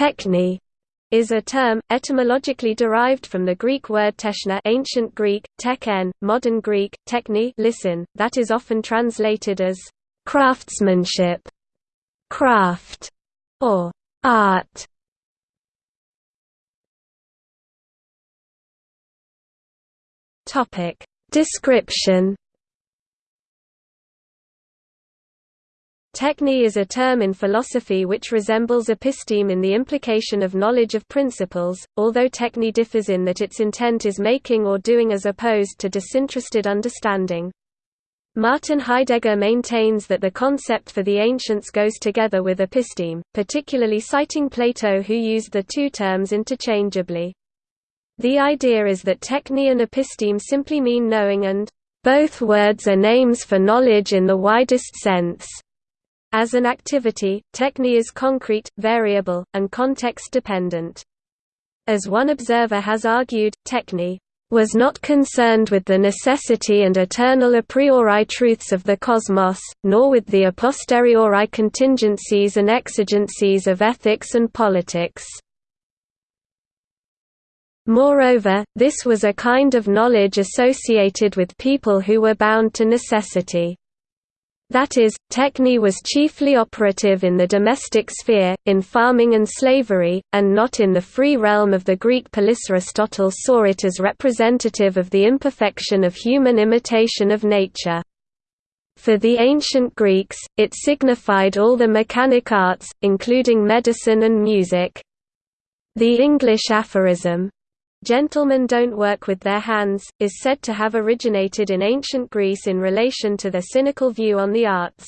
Techne is a term, etymologically derived from the Greek word techne ancient Greek, teken, modern Greek, techni listen, that is often translated as craftsmanship, craft, or art. Description Techne is a term in philosophy which resembles episteme in the implication of knowledge of principles, although techne differs in that its intent is making or doing as opposed to disinterested understanding. Martin Heidegger maintains that the concept for the ancients goes together with episteme, particularly citing Plato who used the two terms interchangeably. The idea is that techne and episteme simply mean knowing and both words are names for knowledge in the widest sense. As an activity, techne is concrete, variable, and context-dependent. As one observer has argued, techne was not concerned with the necessity and eternal a priori truths of the cosmos, nor with the a posteriori contingencies and exigencies of ethics and politics. Moreover, this was a kind of knowledge associated with people who were bound to necessity. That is, techne was chiefly operative in the domestic sphere, in farming and slavery, and not in the free realm of the Greek polis. Aristotle saw it as representative of the imperfection of human imitation of nature. For the ancient Greeks, it signified all the mechanic arts, including medicine and music. The English aphorism, Gentlemen don't work with their hands, is said to have originated in ancient Greece in relation to their cynical view on the arts.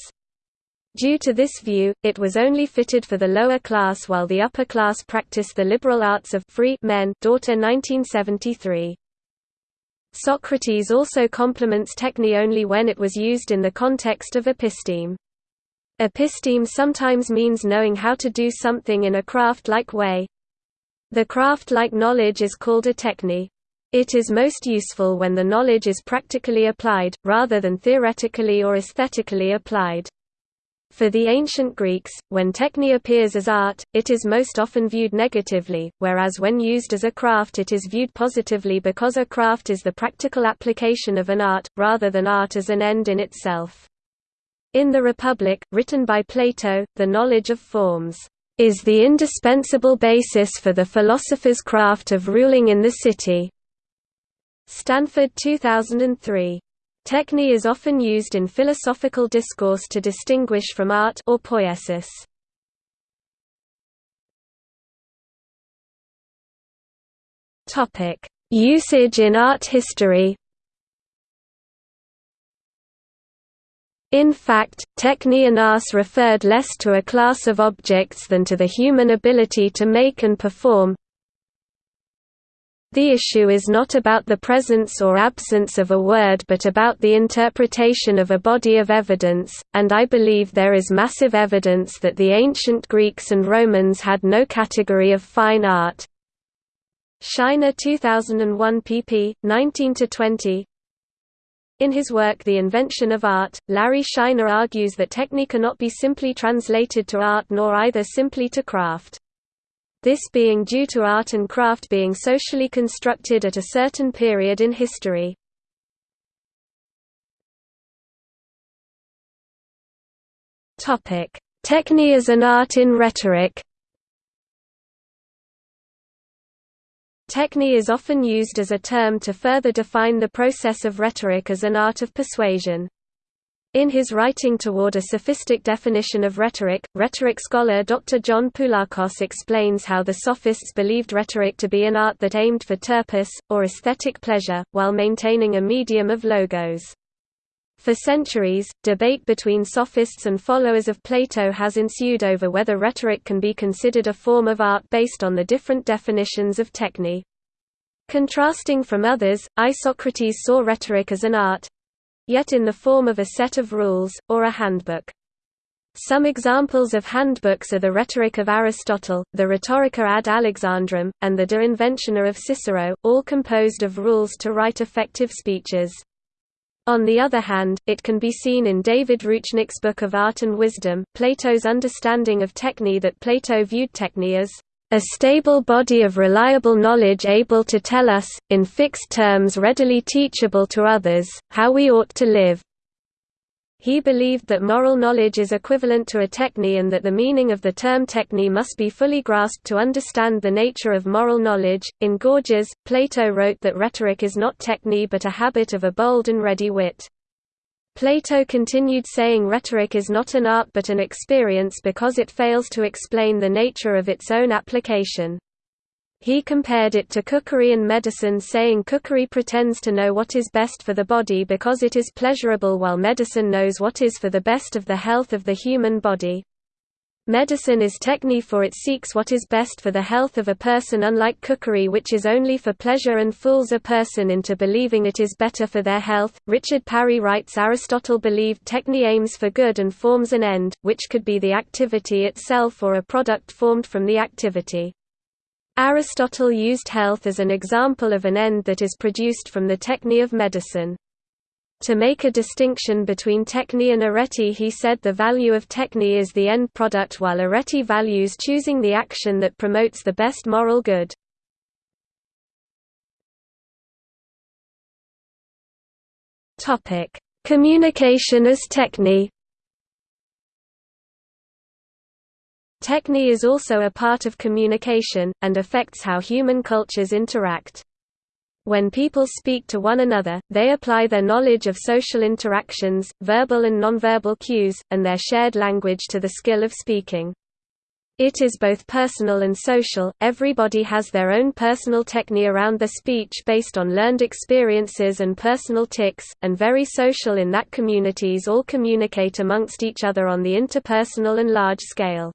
Due to this view, it was only fitted for the lower class while the upper class practiced the liberal arts of free men Daughter 1973. Socrates also compliments techne only when it was used in the context of episteme. Episteme sometimes means knowing how to do something in a craft-like way, the craft-like knowledge is called a techne. It is most useful when the knowledge is practically applied, rather than theoretically or aesthetically applied. For the ancient Greeks, when techne appears as art, it is most often viewed negatively, whereas when used as a craft it is viewed positively because a craft is the practical application of an art, rather than art as an end in itself. In the Republic, written by Plato, the knowledge of forms is the indispensable basis for the philosopher's craft of ruling in the city. Stanford 2003. Techne is often used in philosophical discourse to distinguish from art or poiesis. Usage in art history. In fact, technianas referred less to a class of objects than to the human ability to make and perform. The issue is not about the presence or absence of a word but about the interpretation of a body of evidence, and I believe there is massive evidence that the ancient Greeks and Romans had no category of fine art. Shiner 2001 pp. 19–20 in his work The Invention of Art, Larry Shiner argues that technique cannot be simply translated to art nor either simply to craft. This being due to art and craft being socially constructed at a certain period in history. Techne as an art in rhetoric Techne is often used as a term to further define the process of rhetoric as an art of persuasion. In his writing toward a sophistic definition of rhetoric, rhetoric scholar Dr. John Poulakos explains how the sophists believed rhetoric to be an art that aimed for terpsis, or aesthetic pleasure, while maintaining a medium of logos. For centuries, debate between sophists and followers of Plato has ensued over whether rhetoric can be considered a form of art based on the different definitions of techne. Contrasting from others, Isocrates saw rhetoric as an art—yet in the form of a set of rules, or a handbook. Some examples of handbooks are the Rhetoric of Aristotle, the Rhetorica ad Alexandrum, and the De Inventione of Cicero, all composed of rules to write effective speeches. On the other hand, it can be seen in David Roochnik's Book of Art and Wisdom, Plato's understanding of techne that Plato viewed techne as a stable body of reliable knowledge able to tell us, in fixed terms readily teachable to others, how we ought to live. He believed that moral knowledge is equivalent to a techne and that the meaning of the term techne must be fully grasped to understand the nature of moral knowledge. In Gorgias, Plato wrote that rhetoric is not techne but a habit of a bold and ready wit. Plato continued saying rhetoric is not an art but an experience because it fails to explain the nature of its own application. He compared it to cookery and medicine saying cookery pretends to know what is best for the body because it is pleasurable while medicine knows what is for the best of the health of the human body. Medicine is techne for it seeks what is best for the health of a person unlike cookery which is only for pleasure and fools a person into believing it is better for their health. Richard Parry writes Aristotle believed techne aims for good and forms an end, which could be the activity itself or a product formed from the activity. Aristotle used health as an example of an end that is produced from the techne of medicine. To make a distinction between techne and arete he said the value of techne is the end product while arete values choosing the action that promotes the best moral good. Communication as techne Techne is also a part of communication, and affects how human cultures interact. When people speak to one another, they apply their knowledge of social interactions, verbal and nonverbal cues, and their shared language to the skill of speaking. It is both personal and social, everybody has their own personal technique around their speech based on learned experiences and personal tics, and very social in that communities all communicate amongst each other on the interpersonal and large scale.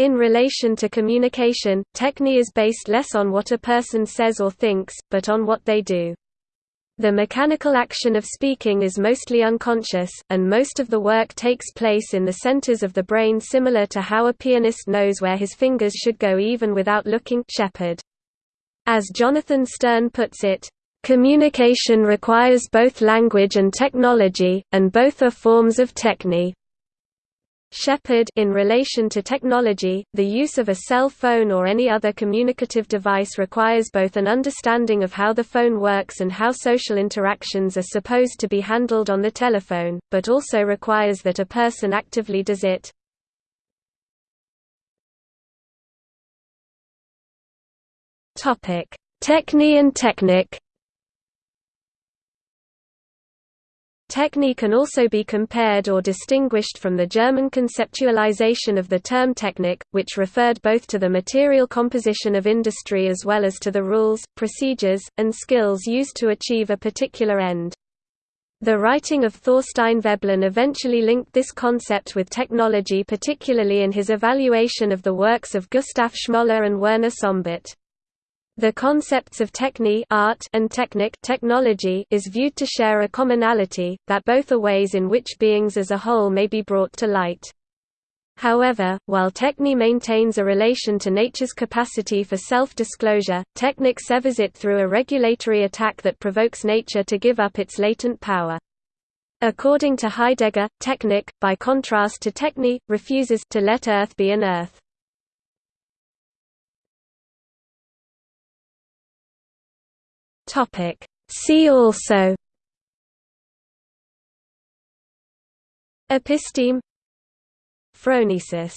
In relation to communication, techne is based less on what a person says or thinks, but on what they do. The mechanical action of speaking is mostly unconscious, and most of the work takes place in the centers of the brain similar to how a pianist knows where his fingers should go even without looking Shepard. As Jonathan Sterne puts it, "...communication requires both language and technology, and both are forms of techne." Shepard in relation to technology, the use of a cell phone or any other communicative device requires both an understanding of how the phone works and how social interactions are supposed to be handled on the telephone, but also requires that a person actively does it. Techne and technic Techne can also be compared or distinguished from the German conceptualization of the term Technik, which referred both to the material composition of industry as well as to the rules, procedures, and skills used to achieve a particular end. The writing of Thorstein Veblen eventually linked this concept with technology particularly in his evaluation of the works of Gustav Schmoller and Werner Sombart. The concepts of techne art and technic technology is viewed to share a commonality, that both are ways in which beings as a whole may be brought to light. However, while techne maintains a relation to nature's capacity for self-disclosure, technic severs it through a regulatory attack that provokes nature to give up its latent power. According to Heidegger, technic, by contrast to techne, refuses to let earth be an earth. Topic. See also Episteme Phronesis